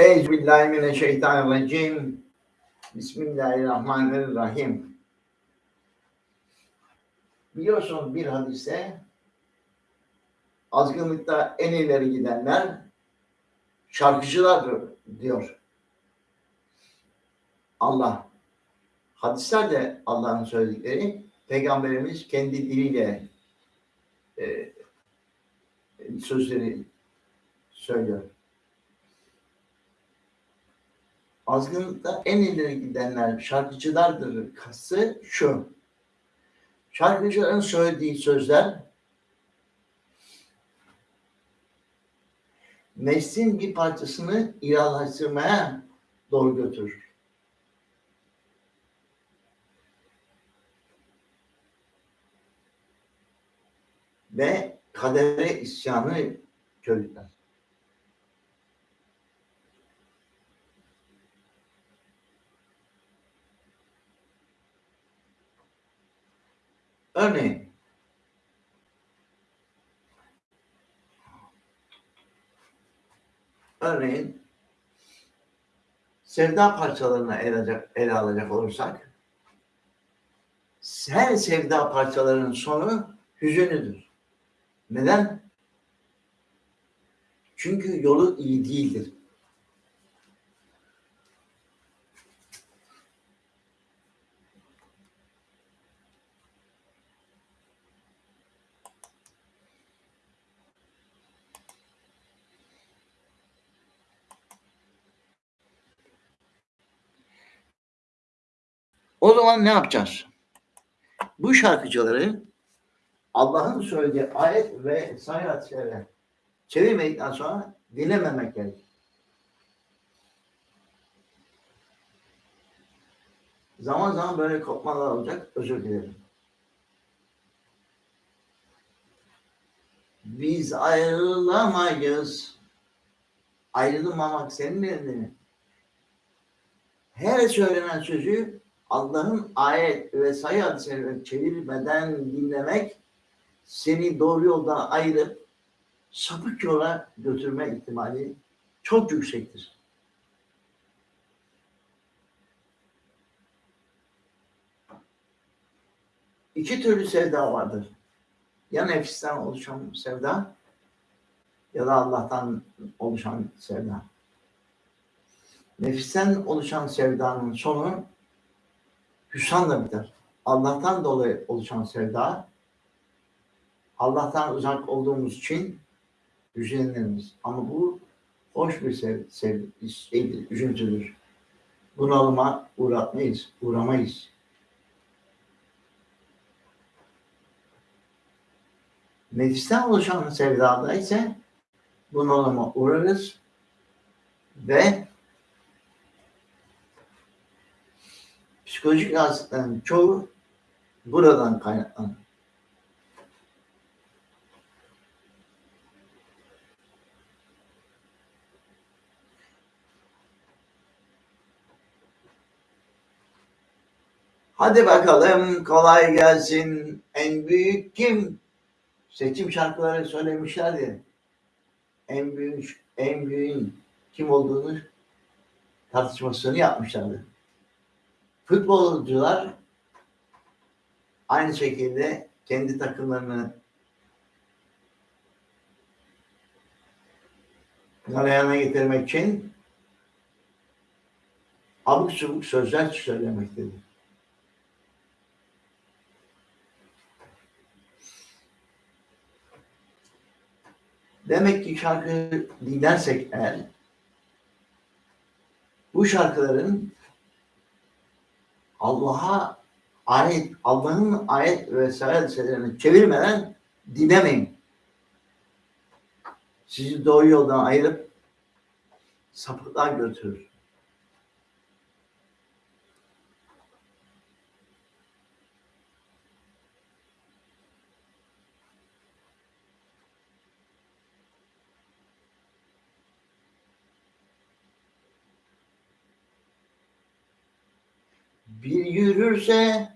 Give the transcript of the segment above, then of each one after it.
Euzubillahimineşşeytanirracim. Bismillahirrahmanirrahim. Biliyorsunuz bir hadiste azgınlıkta en ileri gidenler şarkıcılardır diyor. Allah. Hadislerde Allah'ın söyledikleri Peygamberimiz kendi diliyle e, sözleri söylüyor. Azgınlıkta en ileri gidenler şarkıcılardır kası şu. Şarkıcıların söylediği sözler neslin bir parçasını ilahlaştırmaya doğru götürür. Ve kadere isyanı körükler. Örneğin örneğin sevda parçalarını ele alacak, ele alacak olursak her sevda parçalarının sonu hüzünlüdür. Neden? Çünkü yolu iyi değildir. O zaman ne yapacağız? Bu şarkıcıları Allah'ın söylediği ayet ve çevre çevirmedikten sonra dinlememek gerekir. Zaman zaman böyle kopmalar olacak. Özür dilerim. Biz ayrılamayız. Ayrılmamak senin elinde. Her söylenen sözü Allah'ın ayet ve sayı hadiselerini çevirmeden dinlemek seni doğru yoldan ayırıp sapık yola götürme ihtimali çok yüksektir. İki türlü sevda vardır. Ya nefisten oluşan sevda ya da Allah'tan oluşan sevda. Nefisten oluşan sevdanın sonu hüsranla biter. Allah'tan dolayı oluşan sevda, Allah'tan uzak olduğumuz için hüzünleniriz. Ama bu hoş bir sev, sev şeydir, üzüntüdür. Bunalıma uğratmayız, uğramayız. Nefisten oluşan sevdada ise bunalıma uğrarız ve psikolojik rahatsızlıkların çoğu buradan kaynaklanır. Hadi bakalım kolay gelsin. En büyük kim? Seçim şarkıları söylemişlerdi. En büyük, en büyük kim olduğunu tartışmasını yapmışlardı. Futbolcular aynı şekilde kendi takımlarını galeyana getirmek için abuk subuk sözler söylemektedir. Demek ki şarkı dinlersek eğer bu şarkıların Allah'a ayet, Allah'ın ayet ve hadiselerini çevirmeden dinlemeyin. Sizi doğru yoldan ayırıp sapıklığa götürür. Bir yürürse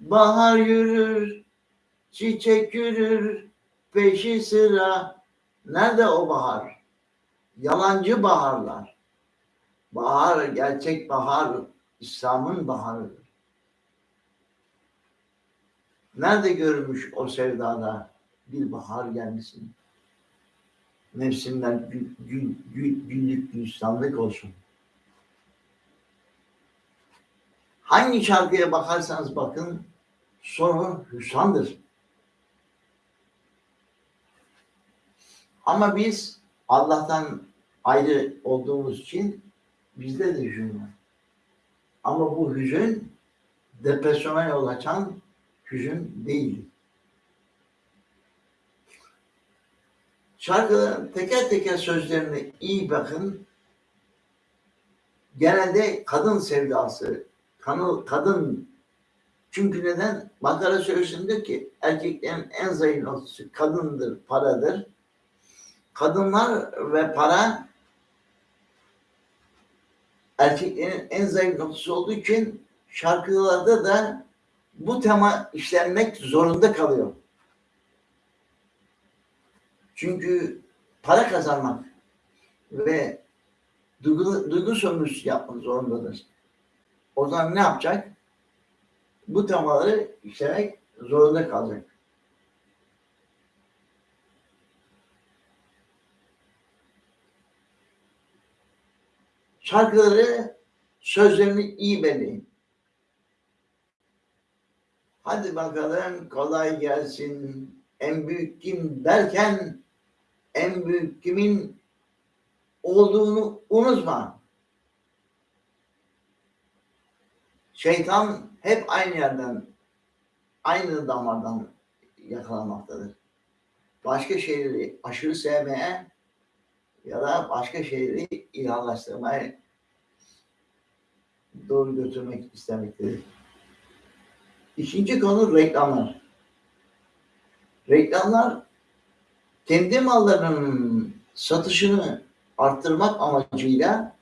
bahar yürür, çiçek yürür, peşi sıra. Nerede o bahar? Yalancı baharlar. Bahar, gerçek bahar, İslam'ın baharıdır. Nerede görülmüş o sevdada bir bahar gelmesin? Nefsinden gül, gül, gül, güllük gülistanlık olsun. Hangi şarkıya bakarsanız bakın sonu hüsrandır. Ama biz Allah'tan ayrı olduğumuz için bizde de hüzün var. Ama bu hüzün depresyona yol açan hüzün değil. Şarkıların teker teker sözlerine iyi bakın. Genelde kadın sevdası, kanı, kadın çünkü neden? Bakara Suresi'nde ki erkeklerin en zayıf noktası kadındır, paradır. Kadınlar ve para erkeklerin en zayıf noktası olduğu için şarkılarda da bu tema işlenmek zorunda kalıyor. Çünkü para kazanmak ve duygu, duygu sömürüsü yapmak zorundadır. O zaman ne yapacak? Bu temaları işlemek zorunda kalacak. Şarkıları sözlerini iyi belirleyin. Hadi bakalım kolay gelsin. En büyük kim derken en büyük kimin olduğunu unutma. Şeytan hep aynı yerden, aynı damardan yakalanmaktadır. Başka şeyleri aşırı sevmeye ya da başka şeyleri ilahlaştırmaya doğru götürmek istemektedir. İkinci konu reklamlar. Reklamlar kendi mallarının satışını arttırmak amacıyla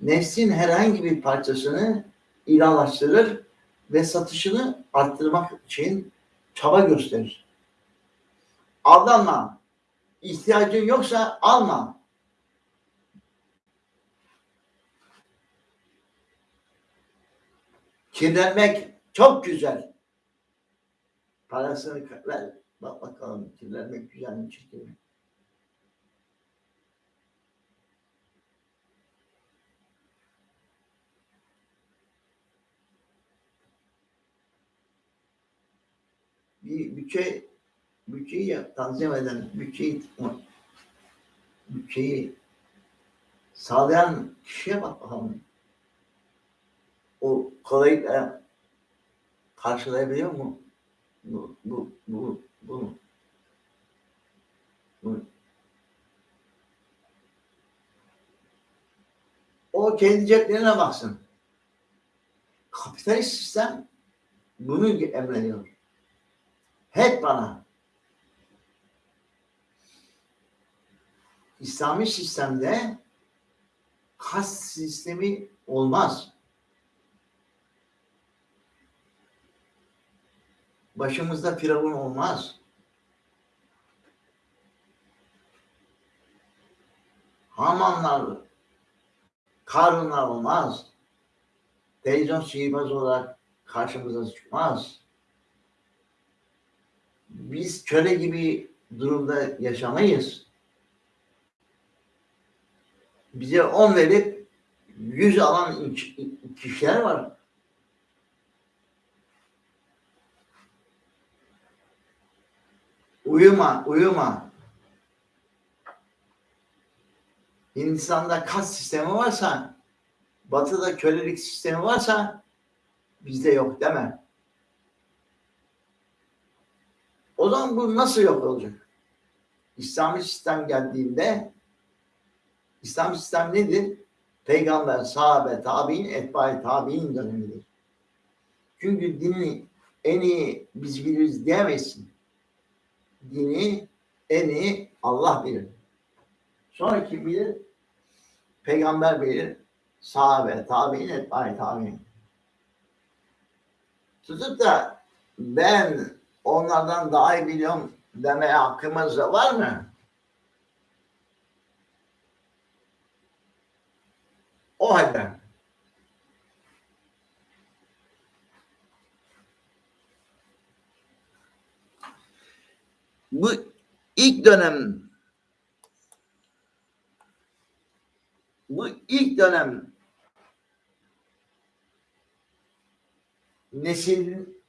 nefsin herhangi bir parçasını ilahlaştırır ve satışını arttırmak için çaba gösterir. Aldanma. İhtiyacın yoksa alma. Kirlenmek çok güzel. Parasını ver. Bak bakalım kirlenmek güzel mi çirkin mi? Bir bütçe bütçeyi yap, tanzim eden, bütçeyi bütçeyi sağlayan kişiye bak bakalım. O kolaylıkla karşılayabiliyor mu? Bu, bu, bu, bu, bu. O kendi ceplerine baksın. Kapitalist sistem bunu emrediyor. Hep bana. İslami sistemde kas sistemi olmaz. Başımızda firavun olmaz. Hamanlar, Karunlar olmaz. Televizyon sihirbaz olarak karşımıza çıkmaz. Biz köle gibi durumda yaşamayız. Bize on verip yüz alan kişiler var. Uyuma, uyuma. Hindistan'da kas sistemi varsa, batıda kölelik sistemi varsa bizde yok deme. O zaman bu nasıl yok olacak? İslami sistem geldiğinde İslam sistem nedir? Peygamber, sahabe, tabi'in, etbai tabi'in dönemidir. Çünkü dini en iyi biz biliriz diyemezsin dini en iyi Allah bilir. Sonra kim bilir? Peygamber bilir. Sahabe, tabi'in, etbâi tabi'in. Tutup da ben onlardan daha iyi biliyorum demeye hakkımız da var mı? O halde bu ilk dönem bu ilk dönem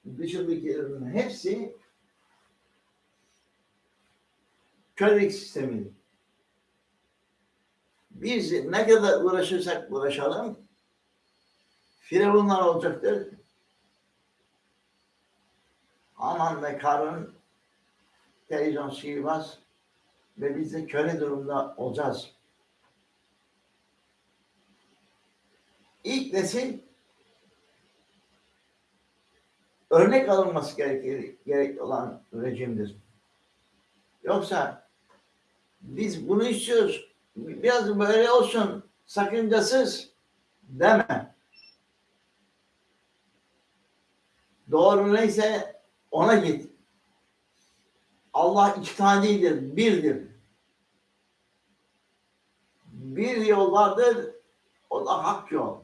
neslin dışındakilerin hepsi kölelik sistemi. Biz ne kadar uğraşırsak uğraşalım Firavunlar olacaktır. Aman ve karın televizyon sihirbaz ve biz de köle durumda olacağız. İlk nesil örnek alınması gerekir, gerek olan rejimdir. Yoksa biz bunu istiyoruz. Biraz böyle olsun, sakıncasız deme. Doğru neyse ona git. Allah iki taneydir, birdir. Bir yol vardır, o da hak yol.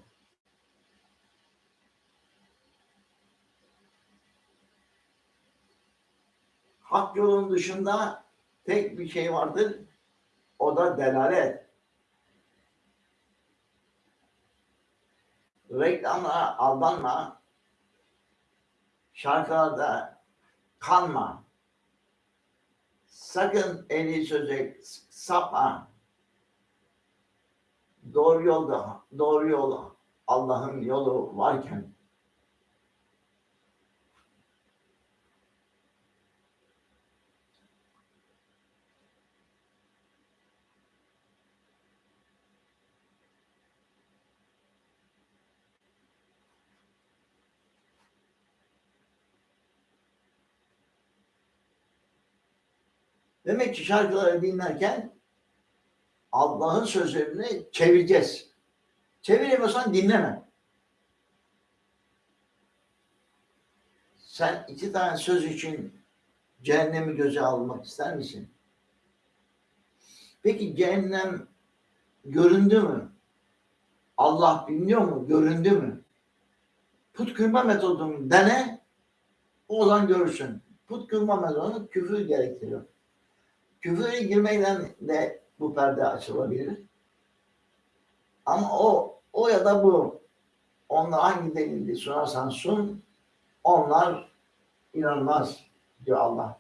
Hak yolun dışında tek bir şey vardır, o da delalet. Reklamlara aldanma, şarkılarda kanma. Sakın eli söze sapma. Doğru yolda, doğru yol Allah'ın yolu varken Demek ki şarkıları dinlerken Allah'ın sözlerini çevireceğiz. Çeviremiyorsan dinleme. Sen iki tane söz için cehennemi göze almak ister misin? Peki cehennem göründü mü? Allah bilmiyor mu? Göründü mü? Put kırma metodunu dene, o zaman görürsün. Put kırma metodu küfür gerektiriyor. Küfüre girmekten de bu perde açılabilir. Ama o o ya da bu onlar hangi delildi sunarsan sun onlar inanmaz diyor Allah.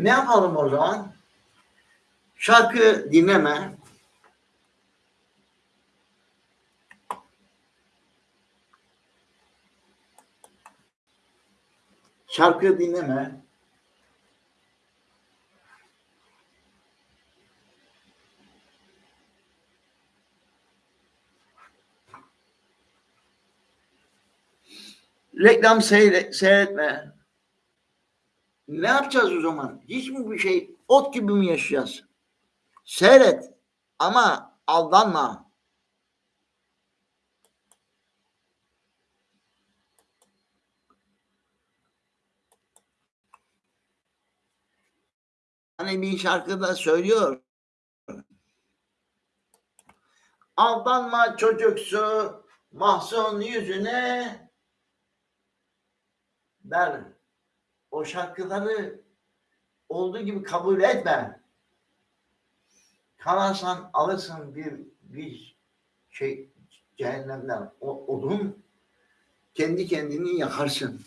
Ne yapalım o zaman? Şarkı dinleme. Şarkı dinleme. Reklam seyre, seyretme. Ne yapacağız o zaman? Hiç mi bir şey ot gibi mi yaşayacağız? Seyret ama aldanma. Hani bir şarkıda söylüyor. Aldanma çocuksu mahzun yüzüne der o şarkıları olduğu gibi kabul etme. Kalarsan alırsın bir bir şey cehennemden o odun kendi kendini yakarsın.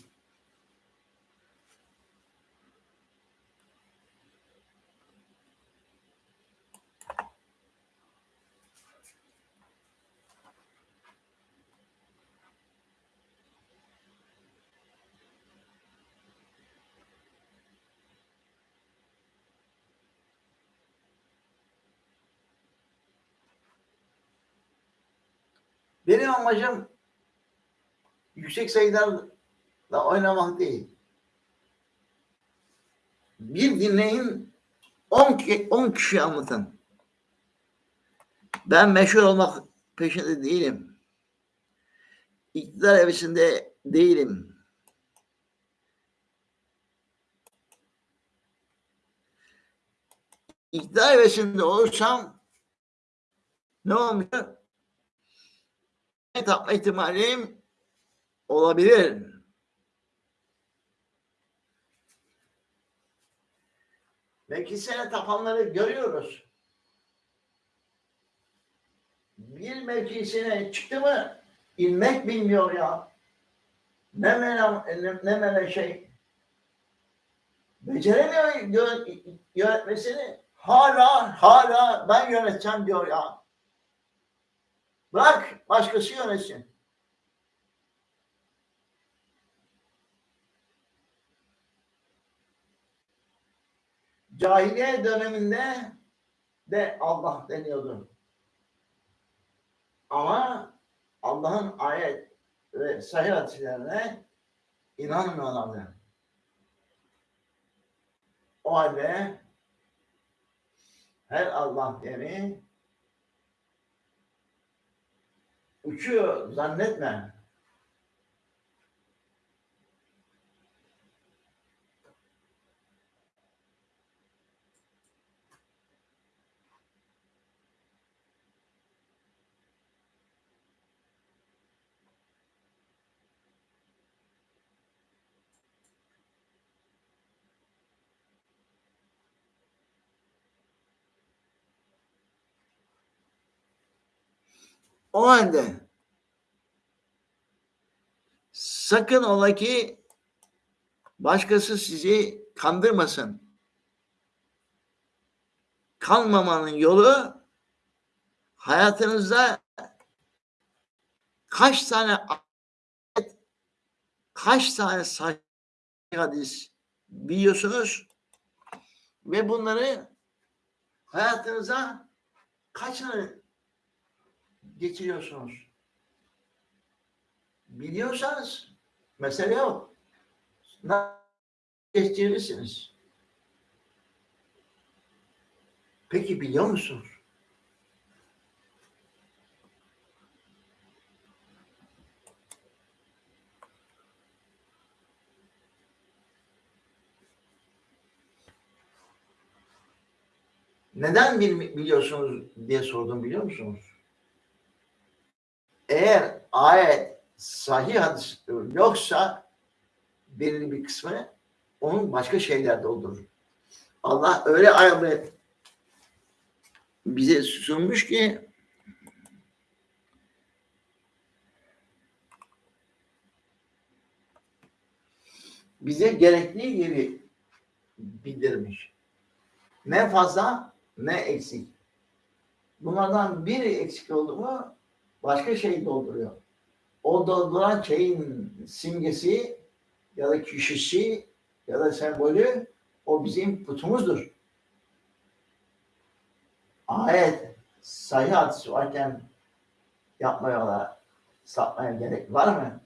Benim amacım yüksek sayılarla oynamak değil. Bir dinleyin 10 ki 10 kişi anlatın. Ben meşhur olmak peşinde değilim. İktidar evresinde değilim. İktidar evresinde olursam ne olmuyor? Tapma ihtimalim olabilir. Belki sene tapanları görüyoruz. Bir meclisine çıktı mı inmek bilmiyor ya. Ne mele, ne, mele şey. Beceremiyor yö- yönetmesini. Hala hala ben yöneteceğim diyor ya. Bırak başkası yönetsin. Cahiliye döneminde de Allah deniyordu. Ama Allah'ın ayet ve sahih hadislerine inanmıyorlardı. O halde her Allah deni uçuyor zannetme. O halde sakın ola ki başkası sizi kandırmasın. Kanmamanın yolu hayatınızda kaç tane kaç tane sahih hadis biliyorsunuz ve bunları hayatınıza kaçını geçiriyorsunuz. Biliyorsanız mesele yok. Nasıl geçirirsiniz? Peki biliyor musunuz? Neden bil- biliyorsunuz diye sordum biliyor musunuz? Eğer ayet sahih hadis yoksa belirli bir kısmı onun başka şeyler doldurur. Allah öyle ayetleri bize sunmuş ki bize gerektiği gibi bildirmiş. Ne fazla ne eksik. Bunlardan biri eksik oldu mu başka şey dolduruyor. O dolduran şeyin simgesi ya da kişisi ya da sembolü o bizim putumuzdur. Ayet, sahih hadisi varken yapmaya, sapmaya gerek var mı?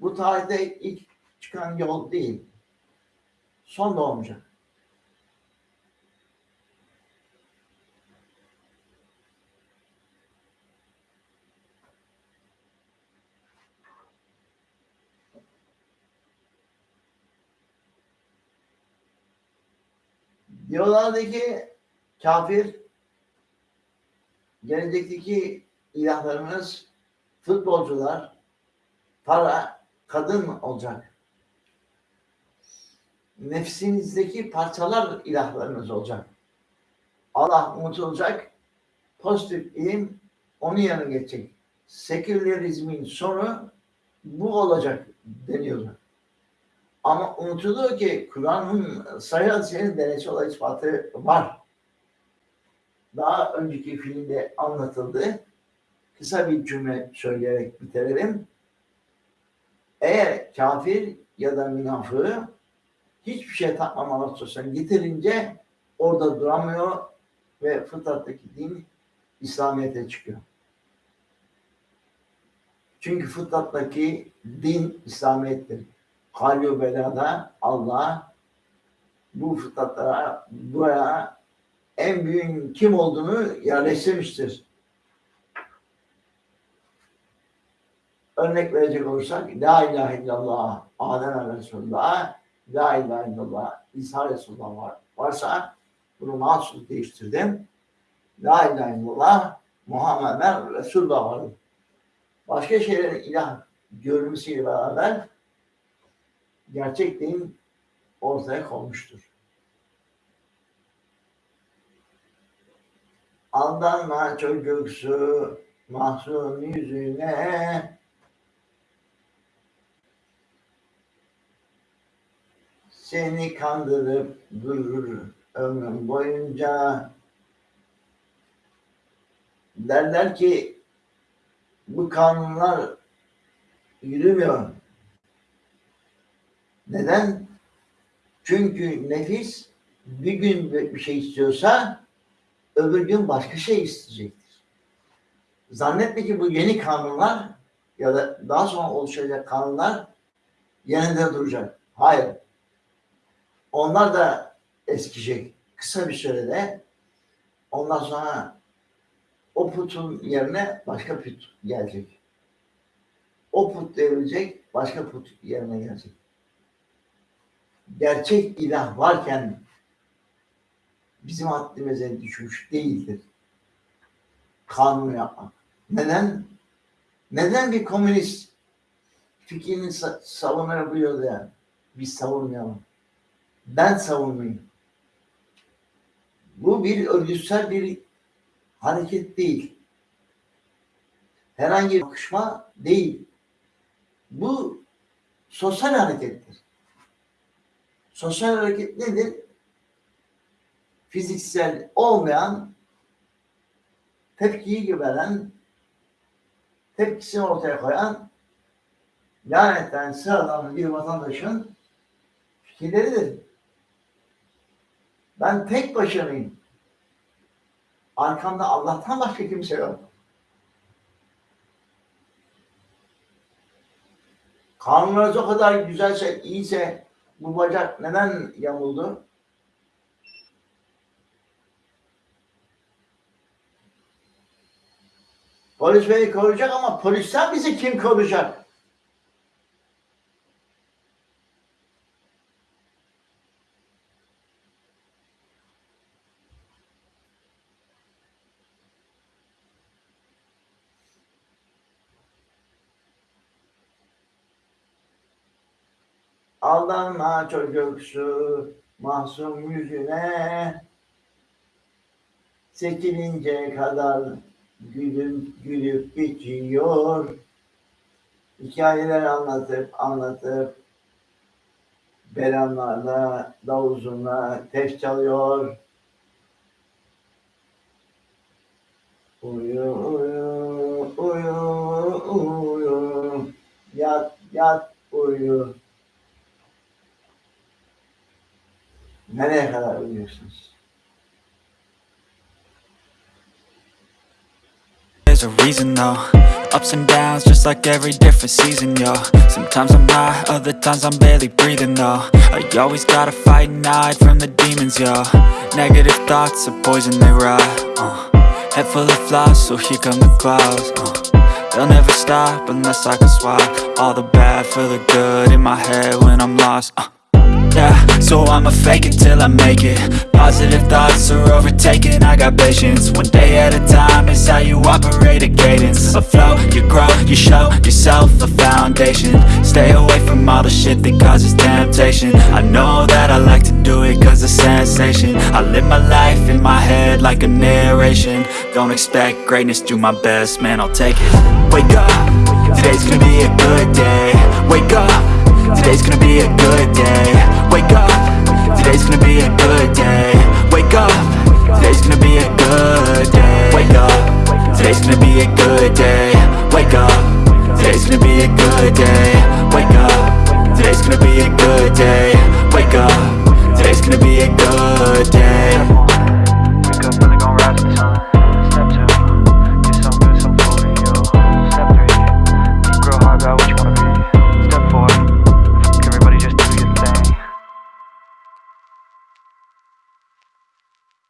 Bu tarihte ilk çıkan yol değil. Son da olmayacak. Diyorlardı kafir gelecekteki ilahlarımız futbolcular, para, kadın olacak. Nefsinizdeki parçalar ilahlarınız olacak. Allah unutulacak, pozitif ilim onun yanına geçecek. Sekülerizmin sonu bu olacak deniyordu. Ama unutuluyor ki Kur'an'ın sayı hadisinin denetçi olay ispatı var. Daha önceki filmde anlatıldı. Kısa bir cümle söyleyerek bitirelim. Eğer kafir ya da münafığı hiçbir şey takmamalı tutuyorsan getirince orada duramıyor ve fıtrattaki din İslamiyet'e çıkıyor. Çünkü fıtrattaki din İslamiyet'tir. Halyo belada Allah bu fıtratlara buraya en büyük kim olduğunu yerleştirmiştir. Örnek verecek olursak La ilahe illallah Adem Resulullah La ilahe illallah İsa Resulullah var, varsa bunu mahsus değiştirdim. La ilahe illallah Muhammeden Resulullah var. Başka şeylerin ilah görünmesiyle beraber gerçek din ortaya konmuştur. Aldanma çocuksu mahzun yüzüne seni kandırıp durur ömrüm boyunca derler ki bu kanunlar yürümüyor. Neden? Çünkü nefis bir gün bir şey istiyorsa öbür gün başka şey isteyecektir. Zannetme ki bu yeni kanunlar ya da daha sonra oluşacak kanunlar yerinde duracak. Hayır. Onlar da eskiyecek. Kısa bir sürede ondan sonra o putun yerine başka put gelecek. O put devrilecek, başka put yerine gelecek. Gerçek ilah varken bizim haddimize düşmüş değildir. Kanun yapmak. Neden? Neden bir komünist fikrini savunabiliyor da biz savunmayalım? Ben savunmayayım. Bu bir örgütsel bir hareket değil. Herhangi bir bakışma değil. Bu sosyal harekettir. Sosyal hareket nedir? Fiziksel olmayan tepkiyi veren tepkisini ortaya koyan lanetten sıradan bir vatandaşın fikirleridir. Ben tek başınayım. Arkamda Allah'tan başka kimse yok. Kanunlarınız o kadar güzelse, iyiyse bu bacak neden yamuldu? Polis beni koruyacak ama polisten bizi kim koruyacak? Aldanma çocuksu masum yüzüne Sekilince kadar gülüp gülüp geçiyor. Hikayeler anlatıp anlatıp belanlarla, davuzunla tef çalıyor. Uyu, uyu, uyu, uyu, yat, yat, uyu. Nereye kadar? There's a reason though Ups and downs just like every different season, yo Sometimes I'm high, other times I'm barely breathing though I always gotta fight and hide from the demons, yo Negative thoughts are poison, they rot uh. Head full of flies, so here come the clouds uh. They'll never stop unless I can swap All the bad for the good in my head when I'm lost uh. Yeah, so I'ma fake it till I make it. Positive thoughts are overtaken, I got patience. One day at a time is how you operate a cadence. A flow, you grow, you show yourself a foundation. Stay away from all the shit that causes temptation. I know that I like to do it cause it's sensation. I live my life in my head like a narration. Don't expect greatness, do my best, man I'll take it. Wake up, today's gonna be a good day. Wake up Today's gonna be a good day. Wake up Today's gonna be a good day. Wake up. Today's gonna be a good day. Wake up. Today's gonna be a good day. Wake up. Today's gonna be a good day. Wake up. Today's gonna be a good day. Wake up. Today's gonna be a good day